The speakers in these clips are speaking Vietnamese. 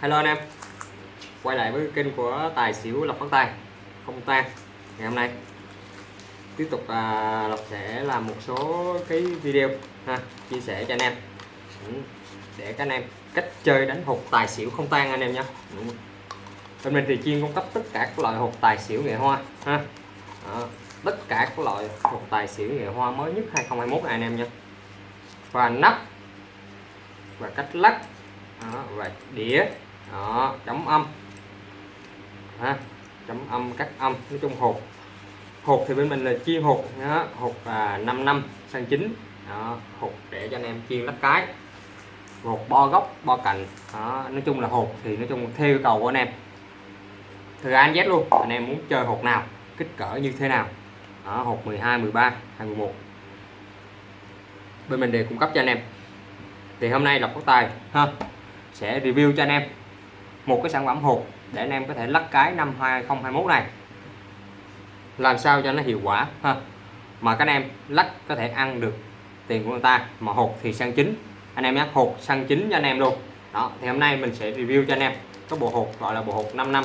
hello anh em. Quay lại với kênh của tài xỉu lộc phát tài không tan ngày hôm nay tiếp tục à, lộc sẽ làm một số cái video ha chia sẻ cho anh em. Ừ, để các anh em cách chơi đánh hột tài xỉu không tan anh em nhé. Ừ. Bên mình thì chuyên cung cấp tất cả các loại hột tài xỉu nghệ hoa ha. Đó, tất cả các loại hột tài xỉu nghệ hoa mới nhất 2021 này anh em nhé. Và nắp và cách lắc đó, và đĩa đó, chấm âm. Ha, chấm âm cắt âm nói chung hột. Hột thì bên mình là chuyên hột đó, hột là 5 năm sang chín. Đó, hột để cho anh em chiên lắp cái. Hột bo gốc, bo cạnh đó, nói chung là hột thì nói chung theo yêu cầu của anh em. Thử anh đến Z luôn anh em muốn chơi hột nào kích cỡ như thế nào. Đó, hột 12 13 21 bên mình đều cung cấp cho anh em. Thì hôm nay lộc có tài ha sẽ review cho anh em một cái sản phẩm hột để anh em có thể lắc cái năm 2021 này. Làm sao cho nó hiệu quả, ha. Mà các anh em lắc có thể ăn được tiền của người ta, mà hột thì sang chính anh em nhé hột sang chính cho anh em luôn. Đó, thì hôm nay mình sẽ review cho anh em có bộ hột gọi là bộ hột 5 năm.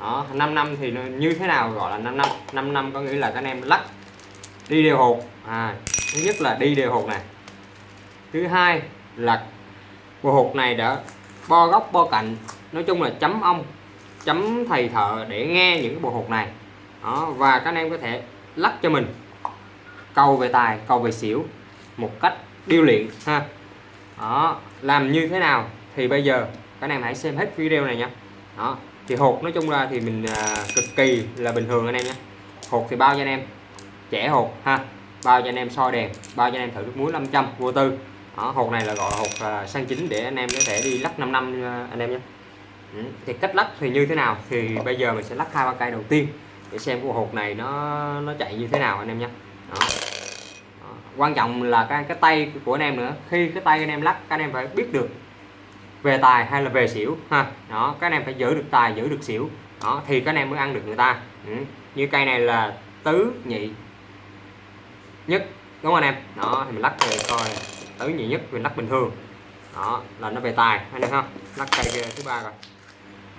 Đó 5 năm thì như thế nào gọi là 5 năm? 5 năm có nghĩa là các anh em lắc đi đều hột. À thứ nhất là đi đều hột này. Thứ hai là bộ hột này đã bo góc, bo cạnh nói chung là chấm ông chấm thầy thợ để nghe những cái bộ hột này. Đó, và các anh em có thể lắc cho mình. Cầu về tài cầu về xỉu một cách điêu luyện ha. Đó làm như thế nào thì bây giờ các anh em hãy xem hết video này nha. Đó thì hột nói chung ra thì mình à, cực kỳ là bình thường anh em nhé. Hột thì bao cho anh em? Trẻ hột ha. Bao cho anh em soi đèn bao cho anh em thử nước muối 500 vô tư. Đó, hột này là gọi là hột à, sang chính để anh em có thể đi lắc 5 năm à, anh em nhé. Ừ, thì cách lắc thì như thế nào? Thì bây giờ mình sẽ lắc hai ba cây đầu tiên để xem cái hột này nó nó chạy như thế nào anh em nhé. Quan trọng là cái cái tay của anh em nữa. Khi cái tay anh em lắc, các anh em phải biết được về tài hay là về xỉu ha. Đó, các anh em phải giữ được tài, giữ được xỉu. Đó, thì các anh em mới ăn được người ta. Ừ. như cây này là tứ nhị nhất, đúng không anh em? Đó, thì mình lắc thì coi, tứ nhị nhất, mình lắc bình thường. Đó, là nó về tài, anh em không? Lắc cây thứ ba rồi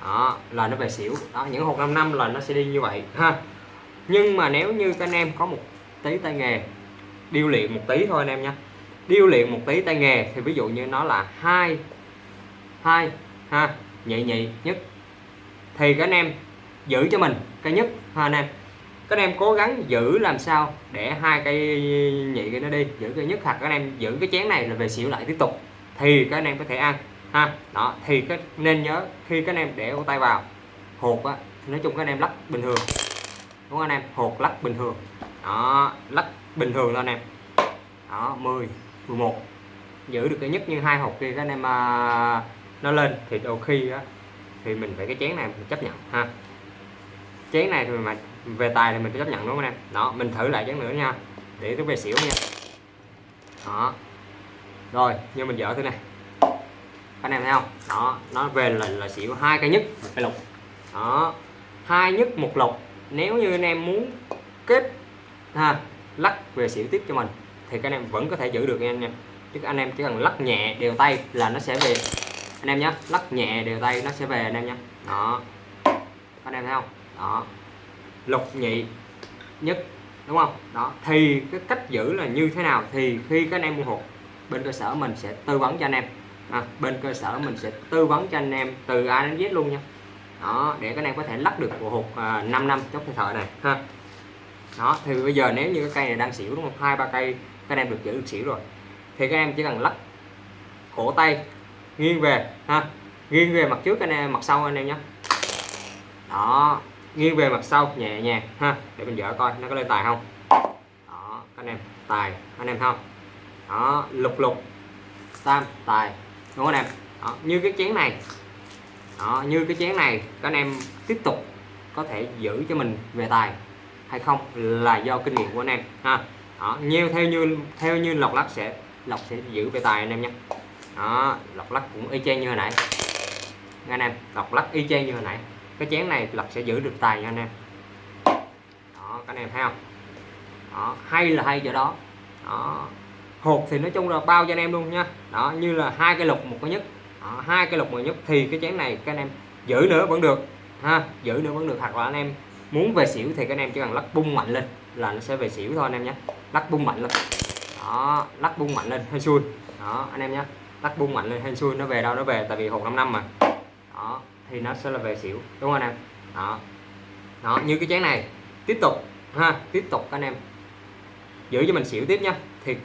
đó, là nó về xỉu. Đó, những hộp 5 năm là nó sẽ đi như vậy, ha. Nhưng mà nếu như các anh em có một tí tay nghề, điêu luyện một tí thôi anh em nha. Điêu luyện một tí tay nghề thì ví dụ như nó là hai hai, ha, nhị nhị nhất. Thì các anh em giữ cho mình cái nhất, ha, anh em. Các anh em cố gắng giữ làm sao để hai cây nhị cái nó đi, giữ cái nhất hoặc các anh em giữ cái chén này là về xỉu lại tiếp tục. Thì các anh em có thể ăn ha đó thì cái nên nhớ khi các anh em để ô tay vào hột á nói chung các anh em lắc bình thường đúng không anh em? Hột lắc bình thường đó lắc bình thường thôi anh em. Đó 10 11 giữ được cái nhất như hai hột kia các anh em à, nó lên thì đôi khi á thì mình phải cái chén này mình chấp nhận ha. Chén này thì mà về tài thì mình phải chấp nhận đúng không anh em? Đó mình thử lại chén nữa nha để tôi về xỉu nha. Đó rồi như mình dở thế này anh em thấy không? Đó, nó về là là xỉu hai cây nhất, một cây lục. Đó, hai nhất, một lục. Nếu như anh em muốn kết, ha, lắc về xỉu tiếp cho mình, thì các anh em vẫn có thể giữ được nha anh em. Chứ anh em chỉ cần lắc nhẹ đều tay là nó sẽ về. Anh em nhé lắc nhẹ đều tay nó sẽ về anh em nhé đó. Anh em thấy không? Đó. Lục nhị nhất, đúng không? Đó. Thì cái cách giữ là như thế nào? Thì khi các anh em mua hột, bên cơ sở mình sẽ tư vấn cho anh em à, bên cơ sở mình sẽ tư vấn cho anh em từ A đến Z luôn nha. Đó để các anh em có thể lắc được bộ hột à, 5 năm thời thợ này ha. Đó thì bây giờ nếu như cái cây này đang xỉu đúng không? Hai ba cây các anh em được giữ được xỉu rồi. Thì các em chỉ cần lắc cổ tay nghiêng về ha. Nghiêng về mặt trước anh em mặt sau anh em nhé. Đó nghiêng về mặt sau nhẹ nhàng ha. Để mình dỡ coi nó có lên tài không? Đó anh em tài anh em không? Đó lục lục tam tài đúng không anh em? Đó, như cái chén này. Đó, như cái chén này các anh em tiếp tục có thể giữ cho mình về tài hay không là do kinh nghiệm của anh em ha. Đó, nhiều theo như theo như lọc lắc sẽ lọc sẽ giữ về tài anh em nhé đó lọc lắc cũng y chang như hồi nãy. Nghe anh em lọc lắc y chang như hồi nãy. Cái chén này lọc sẽ giữ được tài nha anh em. Đó các anh em thấy không? Đó hay là hay chỗ đó. Đó hột thì nói chung là bao cho anh em luôn nha. Đó như là hai cái lục một cái nhất đó, hai cái lục một nhất thì cái chén này các anh em giữ nữa vẫn được ha giữ nữa vẫn được. Hoặc là anh em muốn về xỉu thì các anh em chỉ cần lắc bung mạnh lên là nó sẽ về xỉu thôi anh em nhé. Lắc bung mạnh lên. Đó lắc bung mạnh lên hay xui. Đó anh em nhé. Lắc bung mạnh lên hay xui nó về đâu nó về tại vì hột 5 năm mà. Đó thì nó sẽ là về xỉu đúng không anh em? Đó. Đó như cái chén này tiếp tục ha tiếp tục anh em giữ cho mình xỉu tiếp nha thì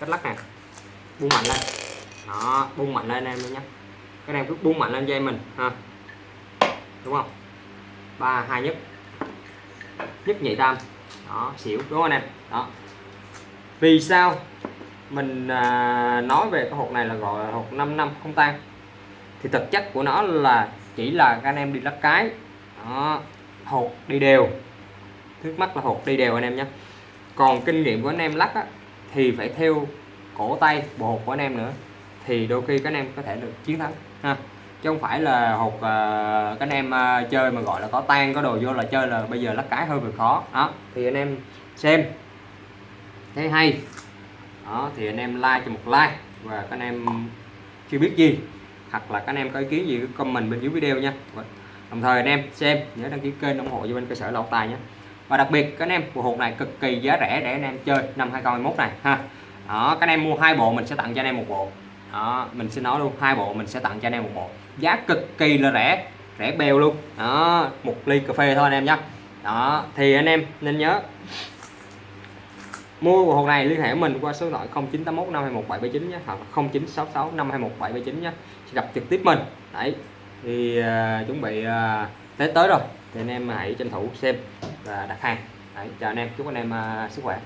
cách lắc này. Buông mạnh lên. Đó buông mạnh lên em nhé cái em cứ buông mạnh lên dây mình ha. Đúng không? Ba hai nhất nhất nhị tam. Đó xỉu đúng không anh em? Đó. Vì sao mình à, nói về cái hột này là gọi là hột 5 năm không tan? Thì thực chất của nó là chỉ là các anh em đi lắc cái. Đó hột đi đều. Trước mắt là hột đi đều anh em nhé còn kinh nghiệm của anh em lắc á, thì phải theo cổ tay bộ hột của anh em nữa. Thì đôi khi các anh em có thể được chiến thắng ha. Chứ không phải là hột uh, các anh em uh, chơi mà gọi là có tan có đồ vô là chơi là bây giờ lắc cái hơi vừa khó đó. Thì anh em xem. Thấy hay. Đó thì anh em like cho một like và các anh em chưa biết gì hoặc là các anh em có ý kiến gì cứ comment bên dưới video nha. Đồng thời anh em xem nhớ đăng ký kênh ủng hộ cho bên cơ sở lộc tài nhé và đặc biệt các anh em bộ hột này cực kỳ giá rẻ để anh em chơi năm 2021 này ha. Đó các anh em mua hai bộ mình sẽ tặng cho anh em một bộ. Đó mình xin nói luôn hai bộ mình sẽ tặng cho anh em một bộ. Giá cực kỳ là rẻ rẻ bèo luôn. Đó một ly cà phê thôi anh em nhé. Đó thì anh em nên nhớ mua bộ hộp này liên hệ mình qua số điện thoại 0981 521 779 nhé hoặc 0966 521 779 nhé. Gặp trực tiếp mình. Đấy thì uh, chuẩn bị à, uh, tới tới rồi thì anh em hãy tranh thủ xem và đặt hàng. Đấy chào anh em chúc anh em uh, sức khỏe.